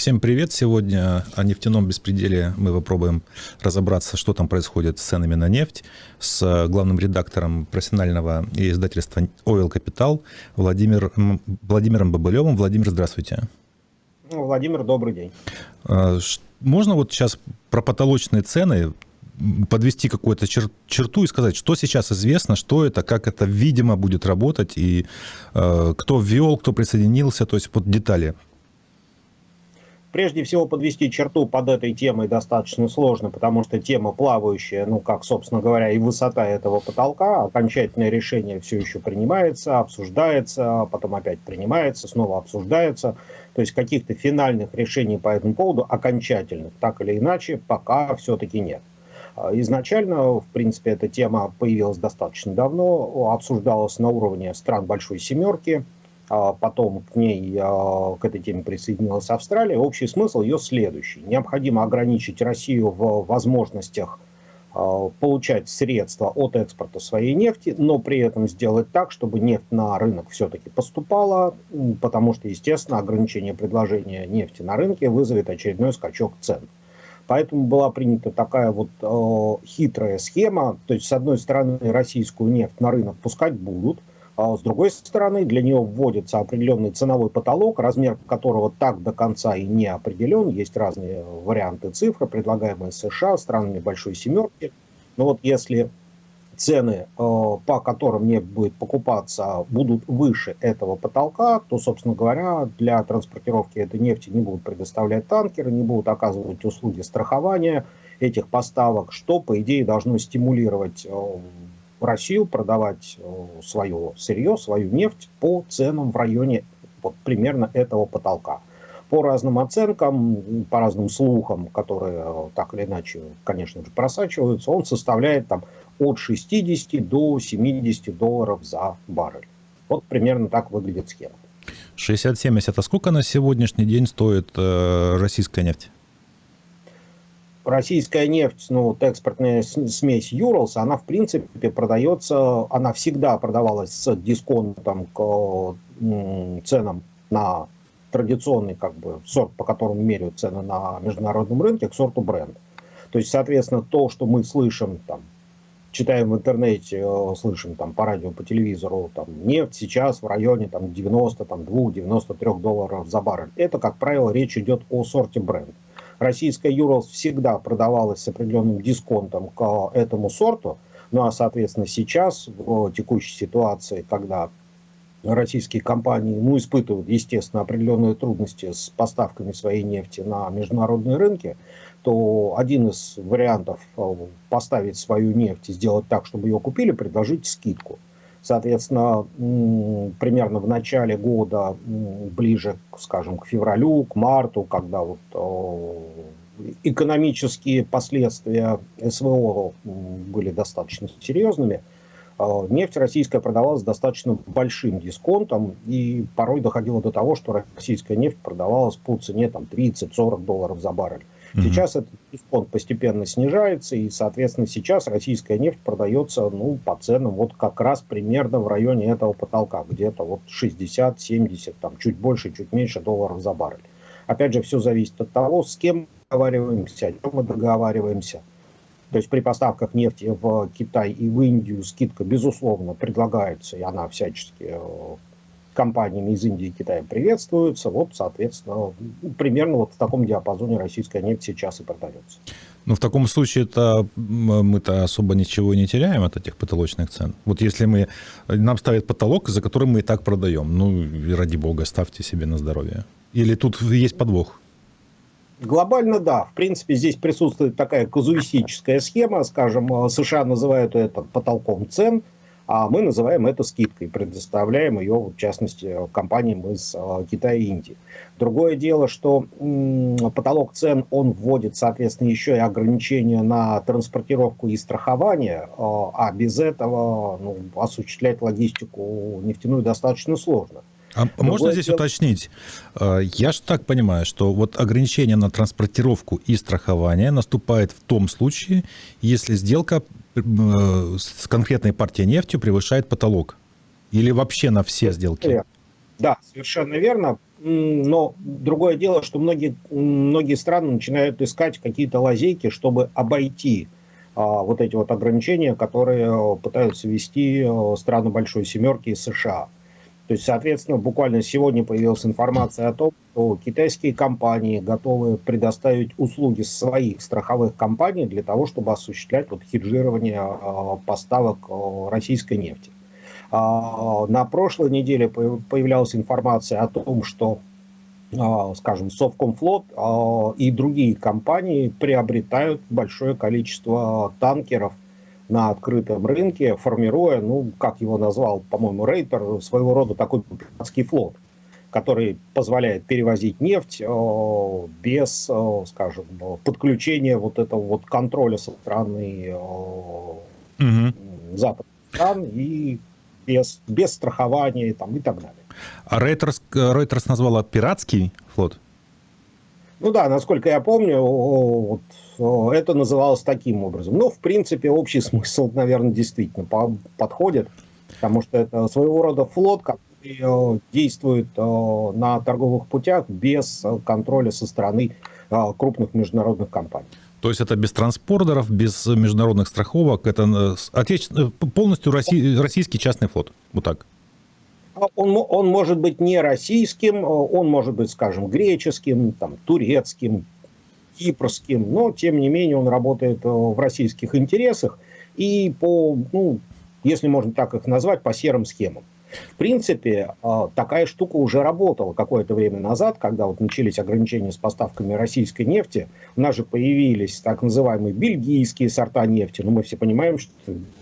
Всем привет! Сегодня о нефтяном беспределе мы попробуем разобраться, что там происходит с ценами на нефть, с главным редактором профессионального издательства Oil Capital Владимир, Владимиром Бабылевым. Владимир, здравствуйте. Ну, Владимир, добрый день. А, можно вот сейчас про потолочные цены подвести какую-то чер черту и сказать, что сейчас известно, что это, как это, видимо, будет работать, и э, кто ввел, кто присоединился, то есть вот детали Прежде всего подвести черту под этой темой достаточно сложно, потому что тема плавающая, ну как, собственно говоря, и высота этого потолка. Окончательное решение все еще принимается, обсуждается, потом опять принимается, снова обсуждается. То есть каких-то финальных решений по этому поводу, окончательных, так или иначе, пока все-таки нет. Изначально, в принципе, эта тема появилась достаточно давно, обсуждалась на уровне стран Большой Семерки – а потом к ней, а, к этой теме присоединилась Австралия. Общий смысл ее следующий. Необходимо ограничить Россию в возможностях а, получать средства от экспорта своей нефти, но при этом сделать так, чтобы нефть на рынок все-таки поступала, потому что, естественно, ограничение предложения нефти на рынке вызовет очередной скачок цен. Поэтому была принята такая вот э, хитрая схема, то есть, с одной стороны, российскую нефть на рынок пускать будут, а с другой стороны, для нее вводится определенный ценовой потолок, размер которого так до конца и не определен. Есть разные варианты цифр, предлагаемые США, странами Большой Семерки. Но вот если цены, э, по которым нефть будет покупаться, будут выше этого потолка, то, собственно говоря, для транспортировки этой нефти не будут предоставлять танкеры, не будут оказывать услуги страхования этих поставок, что, по идее, должно стимулировать э, в Россию продавать э, свое сырье, свою нефть по ценам в районе вот, примерно этого потолка. По разным оценкам, по разным слухам, которые э, так или иначе, конечно же, просачиваются, он составляет там, от 60 до 70 долларов за баррель. Вот примерно так выглядит схема. 60-70. А сколько на сегодняшний день стоит э, российская нефть? Российская нефть, ну, вот экспортная смесь Юралс, она, в принципе, продается, она всегда продавалась с дисконтом к ценам на традиционный, как бы, сорт, по которому меряют цены на международном рынке, к сорту бренд. То есть, соответственно, то, что мы слышим, там, читаем в интернете, э, слышим там по радио, по телевизору, там, нефть сейчас в районе там, 92-93 долларов за баррель. Это, как правило, речь идет о сорте бренд. Российская Юралс всегда продавалась с определенным дисконтом к этому сорту. Ну а, соответственно, сейчас, в текущей ситуации, когда российские компании ну, испытывают, естественно, определенные трудности с поставками своей нефти на международные рынки, то один из вариантов э, поставить свою нефть и сделать так, чтобы ее купили, предложить скидку. Соответственно, примерно в начале года, ближе, скажем, к февралю, к марту, когда вот экономические последствия СВО были достаточно серьезными, нефть российская продавалась достаточно большим дисконтом, и порой доходило до того, что российская нефть продавалась по цене 30-40 долларов за баррель. Сейчас этот дисконт постепенно снижается, и, соответственно, сейчас российская нефть продается ну, по ценам вот как раз примерно в районе этого потолка, где-то вот 60-70, там чуть больше, чуть меньше долларов за баррель. Опять же, все зависит от того, с кем договариваемся, о чем мы договариваемся. То есть при поставках нефти в Китай и в Индию скидка, безусловно, предлагается, и она всячески э, компаниями из Индии и Китая приветствуются. Вот, соответственно, примерно вот в таком диапазоне российская нефть сейчас и продается. Ну, в таком случае это мы-то особо ничего не теряем от этих потолочных цен. Вот если мы, нам ставят потолок, за который мы и так продаем, ну, ради бога, ставьте себе на здоровье. Или тут есть подвох? Глобально да. В принципе, здесь присутствует такая казуистическая схема. Скажем, США называют это потолком цен – а мы называем это скидкой, предоставляем ее, в частности, компаниям из э, Китая и Индии. Другое дело, что потолок цен, он вводит, соответственно, еще и ограничения на транспортировку и страхование, э, а без этого ну, осуществлять логистику нефтяную достаточно сложно. А Другое можно здесь дело... уточнить? Э, я же так понимаю, что вот ограничение на транспортировку и страхование наступает в том случае, если сделка с конкретной партией нефтью превышает потолок. Или вообще на все сделки? Да, совершенно верно. но другое дело, что многие, многие страны начинают искать какие-то лазейки, чтобы обойти а, вот эти вот ограничения, которые пытаются ввести страны Большой Семерки и США. То есть, соответственно, буквально сегодня появилась информация о том, что китайские компании готовы предоставить услуги своих страховых компаний для того, чтобы осуществлять вот хеджирование поставок российской нефти. А, на прошлой неделе появлялась информация о том, что, а, скажем, Совкомфлот а, и другие компании приобретают большое количество танкеров на открытом рынке, формируя, ну, как его назвал, по-моему, Рейтер, своего рода такой пиратский флот, который позволяет перевозить нефть без, скажем, подключения вот этого вот контроля со стороны угу. западных стран и без, без страхования там, и так далее. А Reuters, Reuters назвала пиратский флот? Ну да, насколько я помню, вот, это называлось таким образом. Но, в принципе, общий смысл, наверное, действительно подходит, потому что это своего рода флот, который действует на торговых путях без контроля со стороны крупных международных компаний. То есть это без транспортеров, без международных страховок, это э, отече... Э, полностью российский частный флот, вот так. А он, он может быть не российским, он может быть, скажем, греческим, там, турецким, кипрским, но тем не менее он работает э, в российских интересах и по, ну, если можно так их назвать, по серым схемам. В принципе, а, такая штука уже работала какое-то время назад, когда вот начались ограничения с поставками российской нефти. У нас же появились так называемые бельгийские сорта нефти, но мы все понимаем, что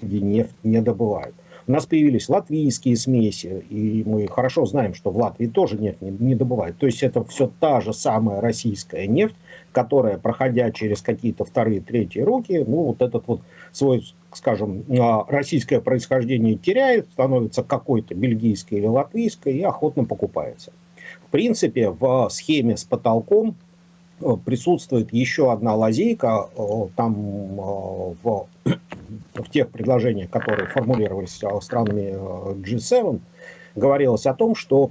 нефть не добывают. У нас появились латвийские смеси, и мы хорошо знаем, что в Латвии тоже нефть не, не добывают. То есть это все та же самая российская нефть, которая, проходя через какие-то вторые, третьи руки, ну, вот этот вот свой скажем, а, российское происхождение теряет, становится какой-то бельгийской или латвийской и охотно покупается. В принципе, в схеме с потолком присутствует еще одна лазейка, э, там э, в, в тех предложениях, которые формулировались странами G7, говорилось о том, что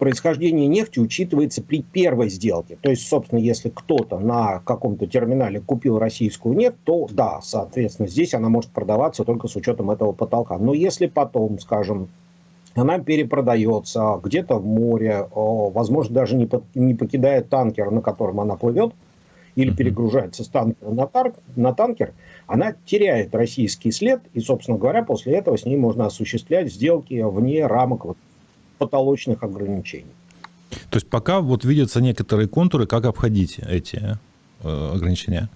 происхождение нефти учитывается при первой сделке. То есть, собственно, если кто-то на каком-то терминале купил российскую нефть, то да, соответственно, здесь она может продаваться только с учетом этого потолка. Но если потом, скажем, она перепродается где-то в море, возможно, даже не, не покидает танкер, на котором она плывет, или перегружается с танкера на, тар, на танкер, она теряет российский след, и, собственно говоря, после этого с ней можно осуществлять сделки вне рамок вот потолочных ограничений. То есть пока вот видятся некоторые контуры, как обходить эти э, ограничения?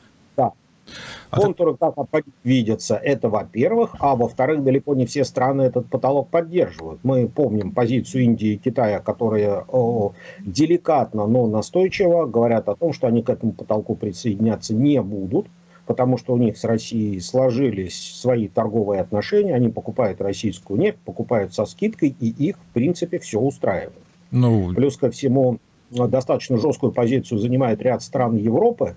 А контуры, как видятся, это во-первых, а во-вторых, далеко не все страны этот потолок поддерживают. Мы помним позицию Индии и Китая, которые о, деликатно, но настойчиво говорят о том, что они к этому потолку присоединяться не будут, потому что у них с Россией сложились свои торговые отношения, они покупают российскую нефть, покупают со скидкой, и их, в принципе, все устраивает. Ну... Плюс ко всему, достаточно жесткую позицию занимает ряд стран Европы,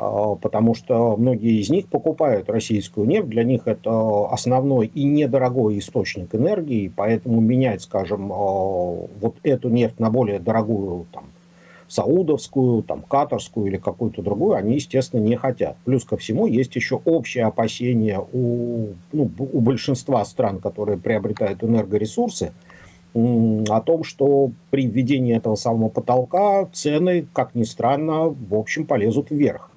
потому что многие из них покупают российскую нефть, для них это основной и недорогой источник энергии, поэтому менять, скажем, а, вот эту нефть на более дорогую там, саудовскую, там, катарскую или какую-то другую, они, естественно, не хотят. Плюс ко всему есть еще общее опасение у, ну, у большинства стран, которые приобретают энергоресурсы, о том, что при введении этого самого потолка цены, как ни странно, в общем полезут вверх.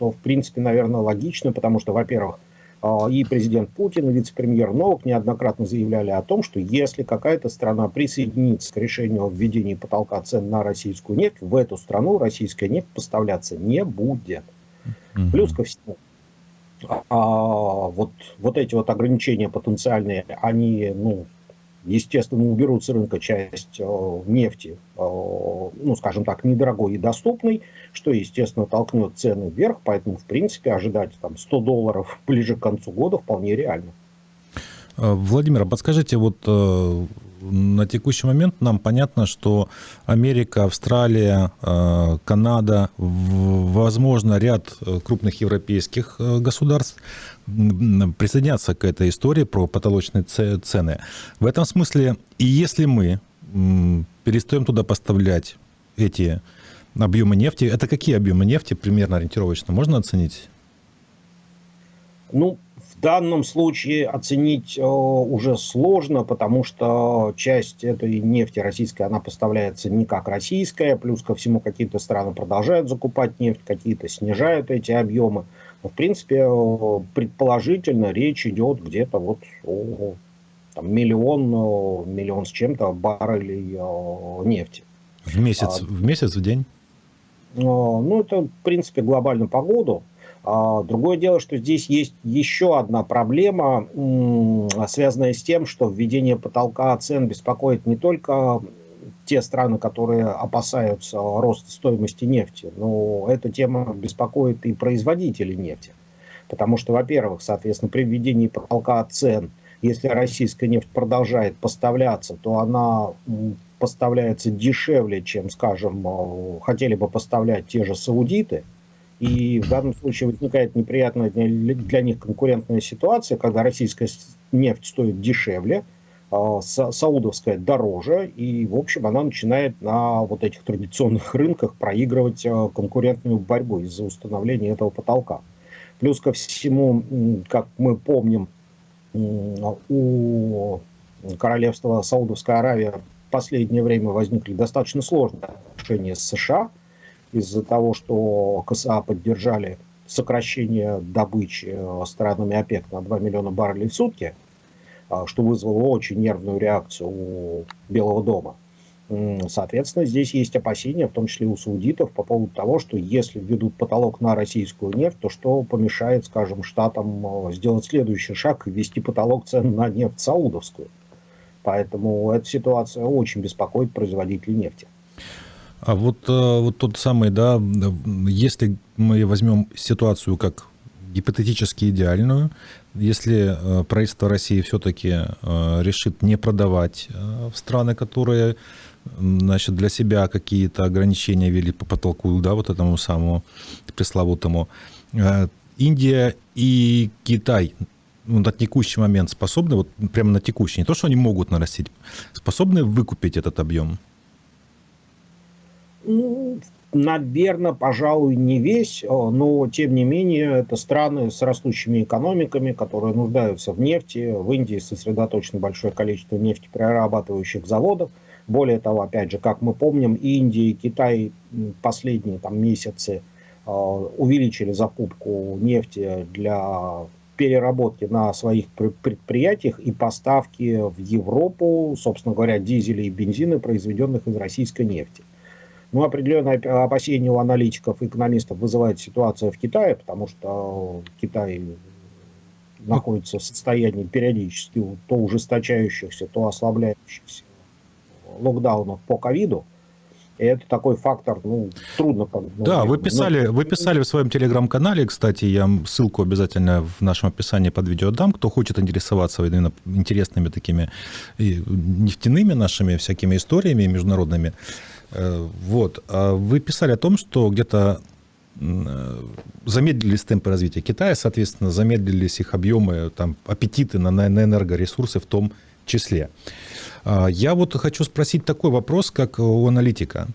Что, в принципе, наверное, логично, потому что, во-первых, а, и президент Путин, и вице-премьер Новак неоднократно заявляли о том, что если какая-то страна присоединится к решению о введении потолка цен на российскую нефть, в эту страну российская нефть поставляться не будет. Mm-hmm. Плюс ко всему, а, вот, вот эти вот ограничения потенциальные, они, ну, естественно, уберут с рынка часть э, нефти, э, ну, скажем так, недорогой и доступной, что, естественно, толкнет цены вверх, поэтому, в принципе, ожидать там 100 долларов ближе к концу года вполне реально. Э, Владимир, а подскажите, вот на текущий момент нам понятно, что Америка, Австралия, Канада, возможно, ряд крупных европейских государств присоединятся к этой истории про потолочные цены. В этом смысле, и если мы перестаем туда поставлять эти объемы нефти. Это какие объемы нефти примерно ориентировочно можно оценить? Ну, в данном случае оценить э, уже сложно, потому что часть этой нефти российской, она поставляется не как российская, плюс ко всему какие-то страны продолжают закупать нефть, какие-то снижают эти объемы. В принципе, э, предположительно речь идет где-то вот о там, миллион, э, миллион с чем-то баррелей э, нефти. В месяц, а, в месяц, в день? Ну, это, в принципе, глобально по году. А, другое дело, что здесь есть еще одна проблема, связанная с тем, что введение потолка цен беспокоит не только те страны, которые опасаются роста стоимости нефти, но эта тема беспокоит и производителей нефти. Потому что, во-первых, соответственно, при введении потолка цен если российская нефть продолжает поставляться, то она поставляется дешевле, чем, скажем, э, хотели бы поставлять те же саудиты. И в данном случае возникает неприятная для них конкурентная ситуация, когда российская нефть стоит дешевле, саудовская дороже, и, в общем, она начинает на вот этих традиционных рынках проигрывать э, конкурентную борьбу из-за установления этого потолка. Плюс ко всему, как мы помним, у королевства Саудовская Аравия в последнее время возникли достаточно сложные отношения с США из-за того, что КСА поддержали сокращение добычи э, странами ОПЕК на 2 миллиона баррелей в сутки, а, что вызвало очень нервную реакцию у Белого дома. Соответственно, здесь есть опасения, в том числе у саудитов, по поводу того, что если введут потолок на российскую нефть, то что помешает, скажем, штатам э, сделать следующий шаг и ввести потолок цен на нефть саудовскую. Поэтому эта ситуация очень беспокоит производителей нефти. А вот, э, вот тот самый, да, если мы возьмем ситуацию как гипотетически идеальную, если э, правительство России все-таки решит не продавать в страны, которые значит, для себя какие-то ограничения ввели по потолку, да, вот этому самому пресловутому. Э, Индия и Китай ну, на текущий момент способны, вот прямо на текущий, не то, что они могут нарастить, способны выкупить этот объем? Наверное, пожалуй, не весь, но тем не менее это страны с растущими экономиками, которые нуждаются в нефти. В Индии сосредоточено большое количество нефтеперерабатывающих заводов. Более того, опять же, как мы помним, Индия и Китай последние там, месяцы э, увеличили закупку нефти для переработки на своих предприятиях и поставки в Европу, собственно говоря, дизеля и бензина, произведенных из российской нефти. Ну, определенное опасение у аналитиков и экономистов вызывает ситуация в Китае, потому что Китай находится в состоянии периодически то ужесточающихся, то ослабляющихся локдаунов по ковиду. И это такой фактор, ну, трудно... Ну, да, вы писали, вы писали в своем телеграм-канале, кстати, я ссылку обязательно в нашем описании под видео дам, кто хочет интересоваться именно интересными такими нефтяными нашими всякими историями международными. Э, вот. А вы писали о том, что где-то э, замедлились темпы развития Китая, соответственно, замедлились их объемы, там, аппетиты на, на энергоресурсы в том числе. А, я вот хочу спросить такой вопрос, как у аналитика.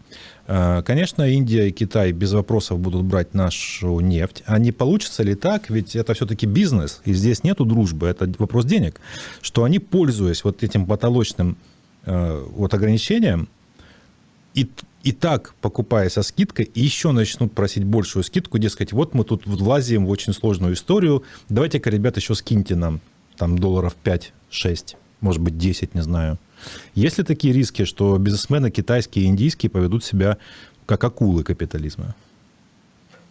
А, конечно, Индия и Китай без вопросов будут брать нашу нефть. А не получится ли так, ведь это все-таки бизнес, и здесь нету дружбы, это вопрос денег, что они, пользуясь вот этим потолочным вот ограничением, и, и так, покупая со скидкой, еще начнут просить большую скидку, дескать, вот мы тут влазим в очень сложную историю, давайте-ка, ребят, еще скиньте нам там долларов 5-6, может быть, 10, не знаю. Есть ли такие риски, что бизнесмены китайские и индийские поведут себя как акулы капитализма?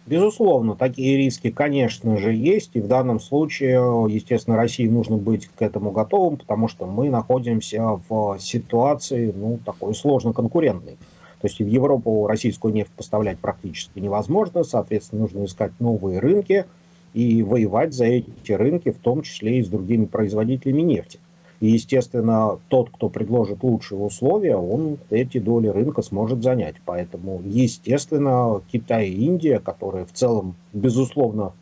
Безусловно, такие риски, конечно же, есть. И в данном случае, естественно, России нужно быть к этому готовым, потому что мы находимся в ситуации, ну, такой сложно конкурентной. То есть в Европу российскую нефть поставлять практически невозможно, соответственно, нужно искать новые рынки и воевать за эти рынки, в том числе и с другими производителями нефти. И, естественно, тот, кто предложит лучшие условия, он эти доли рынка сможет занять. Поэтому, естественно, Китай и Индия, которые в целом, безусловно,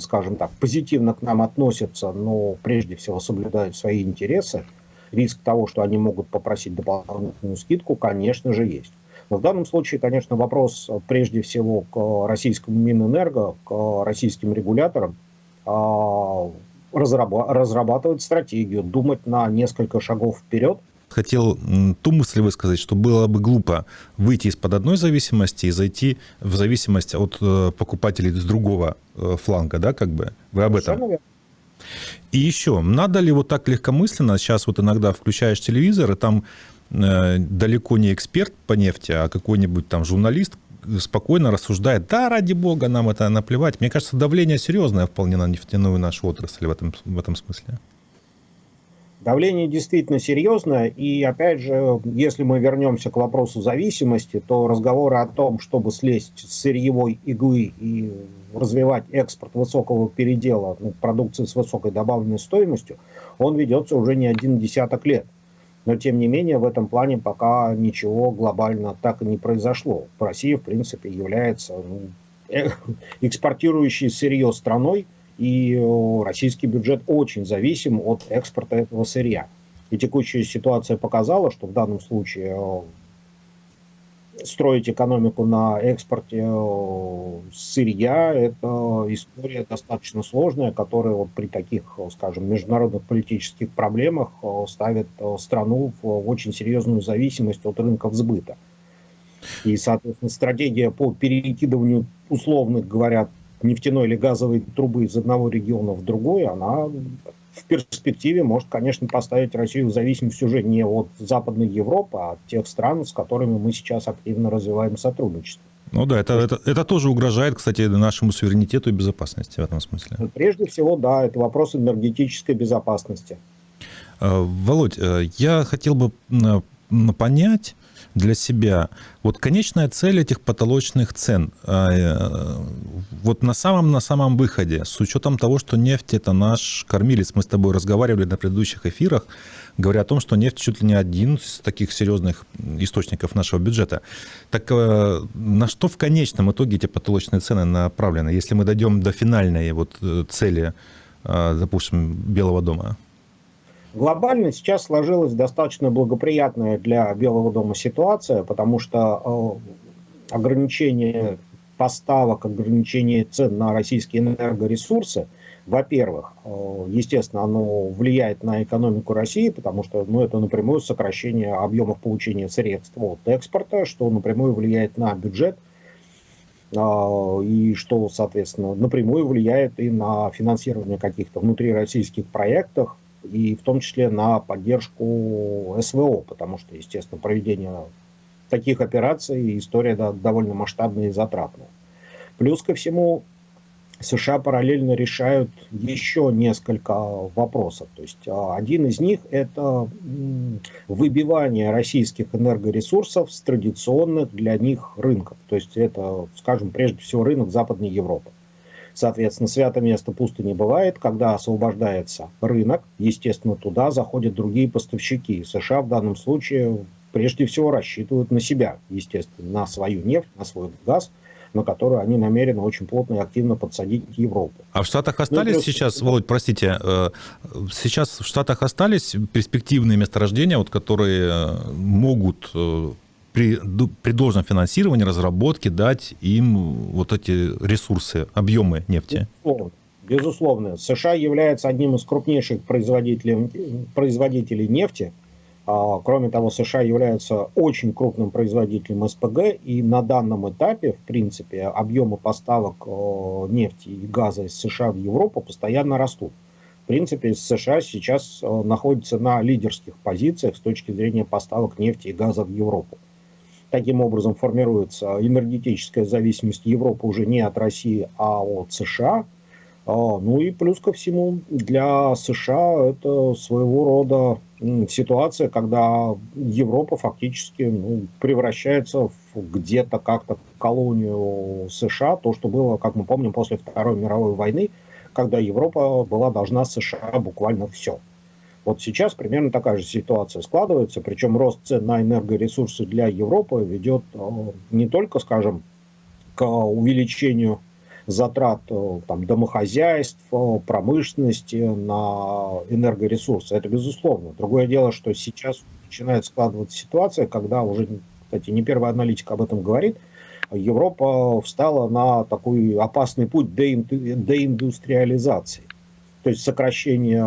скажем так, позитивно к нам относятся, но прежде всего соблюдают свои интересы, риск того, что они могут попросить дополнительную скидку, конечно же, есть. Но в данном случае, конечно, вопрос прежде всего к российскому Минэнерго, к российским регуляторам, а, разрабатывать стратегию, думать на несколько шагов вперед. Хотел ту мысль высказать, что было бы глупо выйти из-под одной зависимости и зайти в зависимость от э, покупателей с другого э, фланга, да, как бы? Вы об этом? И еще, надо ли вот так легкомысленно, сейчас вот иногда включаешь телевизор, и там Э, далеко не эксперт по нефти, а какой-нибудь там журналист спокойно рассуждает, да, ради бога, нам это наплевать. Мне кажется, давление серьезное вполне на нефтяную нашу отрасль в этом, в этом смысле. Давление действительно серьезное, и опять же, если мы вернемся к вопросу зависимости, то разговоры о том, чтобы слезть с сырьевой иглы и развивать экспорт высокого передела ну, продукции с высокой добавленной стоимостью, он ведется уже не один десяток лет. Но, тем не менее, в этом плане пока ничего глобально так и не произошло. Россия, в принципе, является ну, э, экспортирующей сырье страной, и российский бюджет очень зависим от экспорта этого сырья. И текущая ситуация показала, что в данном случае строить экономику на экспорте э, сырья – это история достаточно сложная, которая вот при таких, скажем, международных политических проблемах э, ставит э, страну в очень серьезную зависимость от рынков сбыта. И, соответственно, стратегия по перекидыванию условных, говорят, нефтяной или газовой трубы из одного региона в другой, она в перспективе может, конечно, поставить Россию в зависимость уже не от Западной Европы, а от тех стран, с которыми мы сейчас активно развиваем сотрудничество. Ну да, это, это, это тоже угрожает, кстати, нашему суверенитету и безопасности в этом смысле. Прежде всего, да, это вопрос энергетической безопасности. Э, Володь, э, я хотел бы понять, для себя. Вот конечная цель этих потолочных цен, а, э, вот на самом, на самом выходе, с учетом того, что нефть это наш кормилец, мы с тобой разговаривали на предыдущих эфирах, говоря о том, что нефть чуть ли не один из таких серьезных источников нашего бюджета. Так э, на что в конечном итоге эти потолочные цены направлены, если мы дойдем до финальной вот э, цели, допустим, Белого дома? Глобально сейчас сложилась достаточно благоприятная для Белого дома ситуация, потому что э, ограничение поставок, ограничение цен на российские энергоресурсы, во-первых, э, естественно, оно влияет на экономику России, потому что ну, это напрямую сокращение объемов получения средств от экспорта, что напрямую влияет на бюджет, э, и что, соответственно, напрямую влияет и на финансирование каких-то внутрироссийских проектов, и в том числе на поддержку СВО, потому что, естественно, проведение таких операций история да, довольно масштабная и затратная. Плюс ко всему, США параллельно решают еще несколько вопросов. То есть а, один из них это выбивание российских энергоресурсов с традиционных для них рынков. То есть это, скажем, прежде всего рынок Западной Европы. Соответственно, свято место пусто не бывает. Когда освобождается рынок, естественно, туда заходят другие поставщики. США в данном случае прежде всего рассчитывают на себя, естественно, на свою нефть, на свой газ, на которую они намерены очень плотно и активно подсадить Европу. А в Штатах ну, остались ну, плюс... сейчас, Володь, простите, э, сейчас в Штатах остались перспективные месторождения, вот, которые э, могут э, при, при должном финансировании, разработке дать им вот эти ресурсы, объемы нефти? Безусловно. США является одним из крупнейших производителей, производителей нефти. А, кроме того, США являются очень крупным производителем СПГ, и на данном этапе, в принципе, объемы поставок нефти и газа из США в Европу постоянно растут. В принципе, США сейчас находится на лидерских позициях с точки зрения поставок нефти и газа в Европу. Таким образом формируется энергетическая зависимость Европы уже не от России, а от США. А, ну и плюс ко всему для США это своего рода ситуация, когда Европа фактически ну, превращается в где-то как-то колонию США, то, что было, как мы помним, после Второй мировой войны, когда Европа была должна США буквально все. Вот сейчас примерно такая же ситуация складывается, причем рост цен на энергоресурсы для Европы ведет э, не только, скажем, к увеличению затрат там, домохозяйств, промышленности на энергоресурсы. Это безусловно. Другое дело, что сейчас начинает складываться ситуация, когда уже, кстати, не первый аналитик об этом говорит, Европа встала на такой опасный путь деиндустриализации. То есть сокращение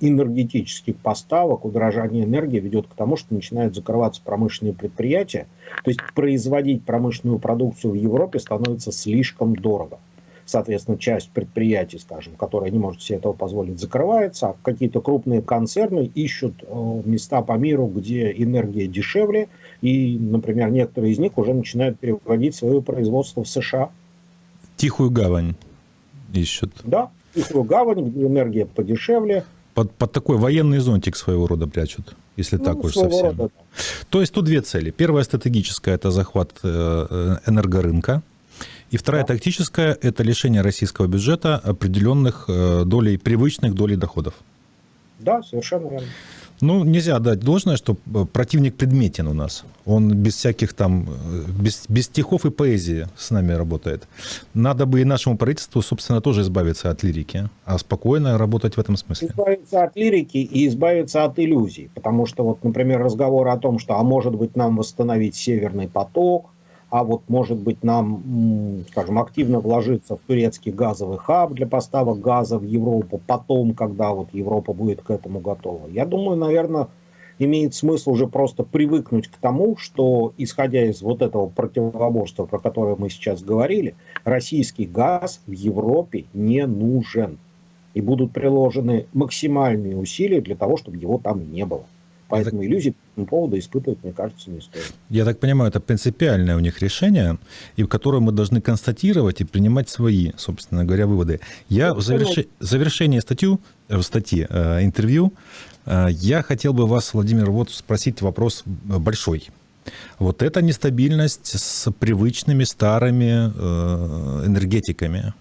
энергетических поставок, удорожание энергии ведет к тому, что начинают закрываться промышленные предприятия. То есть производить промышленную продукцию в Европе становится слишком дорого. Соответственно, часть предприятий, скажем, которые не может себе этого позволить, закрывается, а какие-то крупные концерны ищут места по миру, где энергия дешевле, и, например, некоторые из них уже начинают переводить свое производство в США. Тихую гавань ищут. Да, тихую гавань, где энергия подешевле. Под, под такой военный зонтик своего рода прячут, если ну, так уж совсем. Рода, да. То есть тут две цели. Первая стратегическая – это захват э, э, энергорынка. И вторая да. тактическая – это лишение российского бюджета определенных э, долей, привычных долей доходов. Да, совершенно верно. Ну, нельзя дать должное, что э, противник предметен у нас. Он без всяких там, э, без, без стихов и поэзии с нами работает. Надо бы и нашему правительству, собственно, тоже избавиться от лирики, а спокойно работать в этом смысле. Избавиться от лирики и избавиться от иллюзий. Потому что, вот, например, разговор о том, что, а может быть, нам восстановить Северный поток, а вот, может быть, нам, скажем, активно вложиться в турецкий газовый хаб для поставок газа в Европу потом, когда вот Европа будет к этому готова. Я думаю, наверное, имеет смысл уже просто привыкнуть к тому, что, исходя из вот этого противоборства, про которое мы сейчас говорили, российский газ в Европе не нужен. И будут приложены максимальные усилия для того, чтобы его там не было. Поэтому так... иллюзий по этому поводу испытывать, мне кажется, не стоит. Я так понимаю, это принципиальное у них решение, и в которое мы должны констатировать и принимать свои, собственно говоря, выводы. Я в заверш... завершении статью, в статьи, э, интервью, э, я хотел бы вас, Владимир, вот спросить вопрос большой. Вот эта нестабильность с привычными старыми э, энергетиками,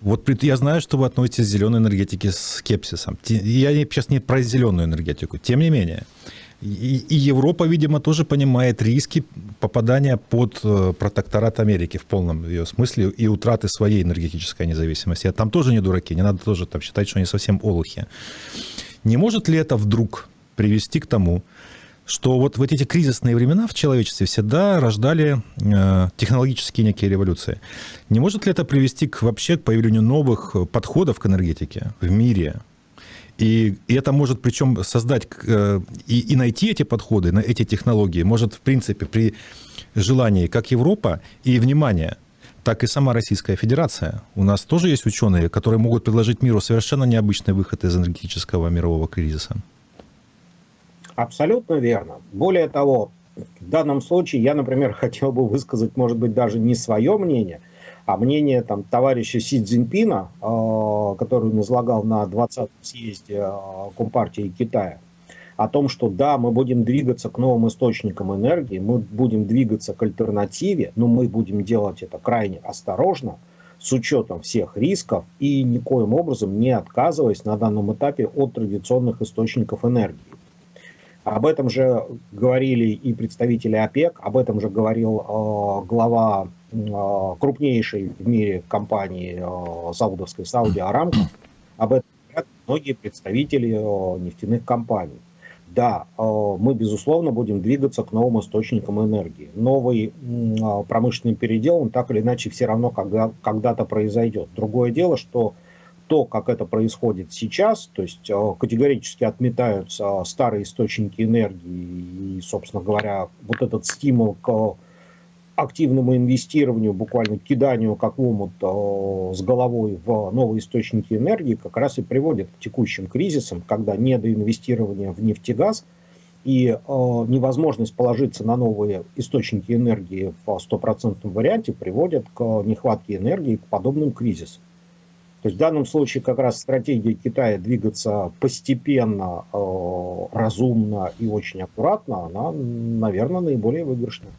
вот я знаю, что вы относитесь к зеленой энергетике с скепсисом. Я сейчас не про зеленую энергетику. Тем не менее, и, Европа, видимо, тоже понимает риски попадания под э, протекторат Америки в полном ее смысле и утраты своей энергетической независимости. А там тоже не дураки, не надо тоже там считать, что они совсем олухи. Не может ли это вдруг привести к тому, что вот в эти кризисные времена в человечестве всегда рождали э, технологические некие революции. Не может ли это привести к, вообще к появлению новых подходов к энергетике в мире? И, и это может причем создать э, и, и найти эти подходы, на эти технологии, может в принципе при желании как Европа и, внимание, так и сама Российская Федерация. У нас тоже есть ученые, которые могут предложить миру совершенно необычный выход из энергетического мирового кризиса. Абсолютно верно. Более того, в данном случае я, например, хотел бы высказать, может быть, даже не свое мнение, а мнение там, товарища Си Цзиньпина, э, который он излагал на 20-м съезде э, Компартии Китая, о том, что да, мы будем двигаться к новым источникам энергии, мы будем двигаться к альтернативе, но мы будем делать это крайне осторожно, с учетом всех рисков и никоим образом не отказываясь на данном этапе от традиционных источников энергии. Об этом же говорили и представители ОПЕК, об этом же говорил э, глава э, крупнейшей в мире компании э, саудовской Сауди Арамко. Об этом говорят многие представители э, нефтяных компаний. Да, э, мы, безусловно, будем двигаться к новым источникам энергии. Новый э, промышленный передел, он так или иначе все равно когда, когда-то произойдет. Другое дело, что то, как это происходит сейчас, то есть э, категорически отметаются старые источники энергии и, собственно говоря, вот этот стимул к активному инвестированию, буквально киданию как омут э, с головой в новые источники энергии как раз и приводит к текущим кризисам, когда недоинвестирование в нефтегаз и э, невозможность положиться на новые источники энергии в стопроцентном варианте приводят к нехватке энергии, к подобным кризисам. То есть в данном случае как раз стратегия Китая двигаться постепенно, э, разумно и очень аккуратно, она, наверное, наиболее выигрышная.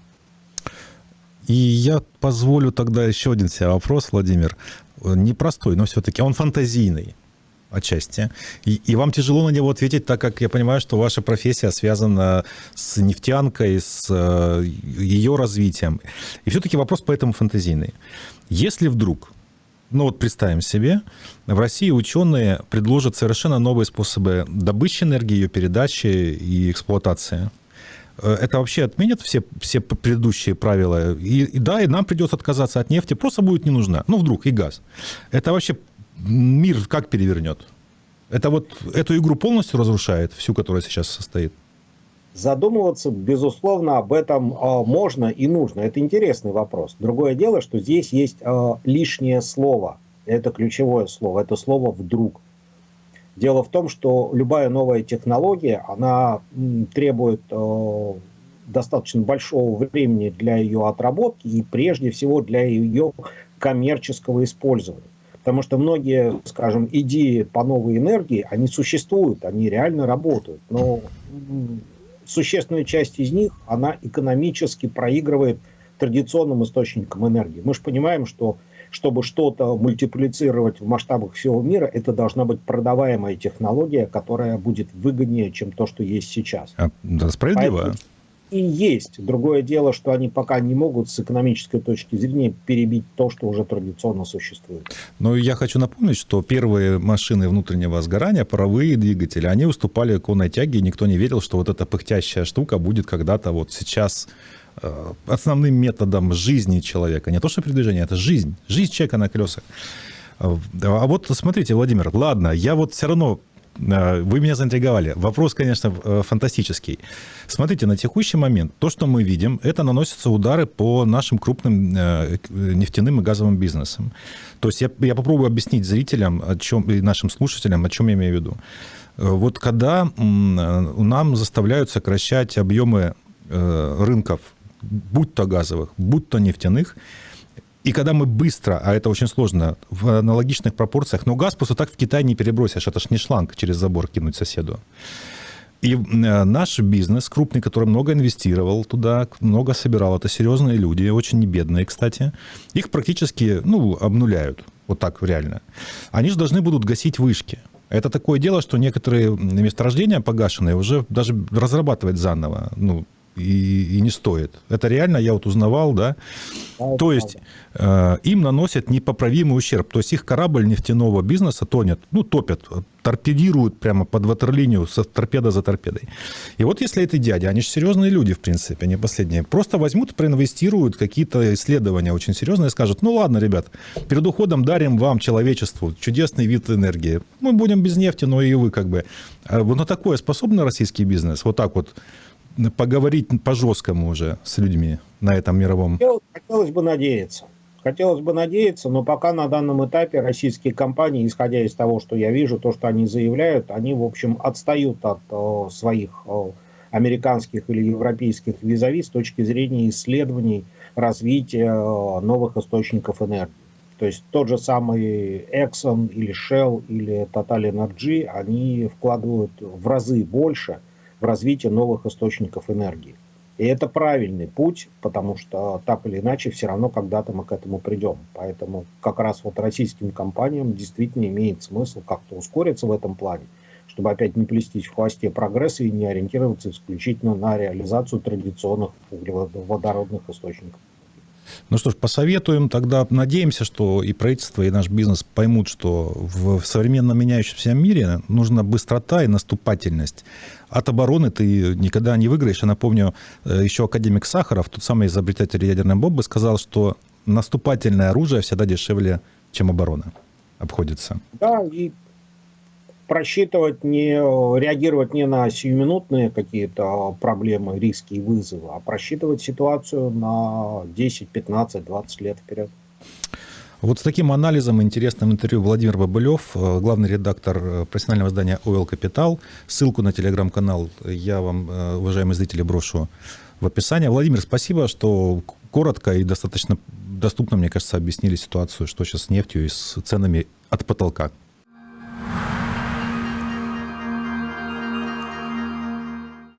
И я позволю тогда еще один себе вопрос, Владимир. Непростой, но все-таки он фантазийный. отчасти. И, и вам тяжело на него ответить, так как я понимаю, что ваша профессия связана с нефтянкой, с э, ее развитием. И все-таки вопрос поэтому фантазийный. Если вдруг ну вот представим себе, в России ученые предложат совершенно новые способы добычи энергии, ее передачи и эксплуатации. Э, это вообще отменит все, все предыдущие правила. И, и да, и нам придется отказаться от нефти, просто будет не нужна. Ну, вдруг, и газ. Это вообще мир как перевернет? Это вот эту игру полностью разрушает, всю, которая сейчас состоит? Задумываться, безусловно, об этом э, можно и нужно. Это интересный вопрос. Другое дело, что здесь есть э, лишнее слово. Это ключевое слово. Это слово «вдруг». Дело в том, что любая новая технология, она требует э, достаточно большого времени для ее отработки и прежде всего для ее коммерческого использования. Потому что многие, скажем, идеи по новой энергии, они существуют, они реально работают. Но существенная часть из них, она экономически проигрывает традиционным источникам энергии. Мы же понимаем, что чтобы что-то мультиплицировать в масштабах всего мира, это должна быть продаваемая технология, которая будет выгоднее, чем то, что есть сейчас. А, да, справедливо. Поэтому и есть. Другое дело, что они пока не могут с экономической точки зрения перебить то, что уже традиционно существует. Но я хочу напомнить, что первые машины внутреннего сгорания, паровые двигатели, они уступали конной тяге, и никто не верил, что вот эта пыхтящая штука будет когда-то вот сейчас э, основным методом жизни человека. Не то, что передвижение, это жизнь. Жизнь человека на колесах. А вот смотрите, Владимир, ладно, я вот все равно Э, вы меня заинтриговали. Вопрос, конечно, э, фантастический. Смотрите, на текущий момент то, что мы видим, это наносятся удары по нашим крупным э, нефтяным и газовым бизнесам. То есть я, я попробую объяснить зрителям о чем, и нашим слушателям, о чем я имею в виду. Вот когда нам заставляют сокращать объемы рынков, будь то газовых, будь то нефтяных, и когда мы быстро, а это очень сложно, в аналогичных пропорциях, но газ просто так в Китай не перебросишь, это ж не шланг через забор кинуть соседу. И э, наш бизнес крупный, который много инвестировал туда, много собирал, это серьезные люди, очень не бедные, кстати, их практически, ну, обнуляют, вот так реально. Они же должны будут гасить вышки. Это такое дело, что некоторые месторождения погашенные уже даже разрабатывать заново, ну, и, и не стоит. Это реально, я вот узнавал, да. да То есть э, им наносят непоправимый ущерб. То есть их корабль нефтяного бизнеса тонет, ну, топят, торпедируют прямо под ватерлинию со торпеда за торпедой. И вот если эти дяди, они же серьезные люди, в принципе, они последние, просто возьмут, проинвестируют какие-то исследования очень серьезные и скажут, ну ладно, ребят, перед уходом дарим вам, человечеству, чудесный вид энергии. Мы будем без нефти, но и вы как бы. А вот на такое способен российский бизнес? Вот так вот поговорить по-жесткому уже с людьми на этом мировом? Хотелось бы надеяться. Хотелось бы надеяться, но пока на данном этапе российские компании, исходя из того, что я вижу, то, что они заявляют, они, в общем, отстают от о, своих о, американских или европейских визави с точки зрения исследований развития о, новых источников энергии. То есть тот же самый Exxon или Shell или Total Energy, они вкладывают в разы больше – в развитие новых источников энергии. И это правильный путь, потому что так или иначе все равно когда-то мы к этому придем. Поэтому как раз вот российским компаниям действительно имеет смысл как-то ускориться в этом плане, чтобы опять не плестись в хвосте прогресса и не ориентироваться исключительно на реализацию традиционных углеводородных источников. Ну что ж, посоветуем, тогда надеемся, что и правительство, и наш бизнес поймут, что в современном меняющемся мире нужна быстрота и наступательность. От обороны ты никогда не выиграешь. Я напомню, э, еще академик Сахаров, тот самый изобретатель ядерной бомбы, сказал, что наступательное оружие всегда дешевле, чем оборона обходится. Да, и просчитывать, не реагировать не на сиюминутные какие-то проблемы, риски и вызовы, а просчитывать ситуацию на 10, 15, 20 лет вперед. Вот с таким анализом интересным интервью Владимир Бабылев, э, главный редактор э, профессионального издания Oil Capital. Ссылку на телеграм-канал я вам, э, уважаемые зрители, брошу в описании. Владимир, спасибо, что коротко и достаточно доступно, мне кажется, объяснили ситуацию, что сейчас с нефтью и с ценами от потолка.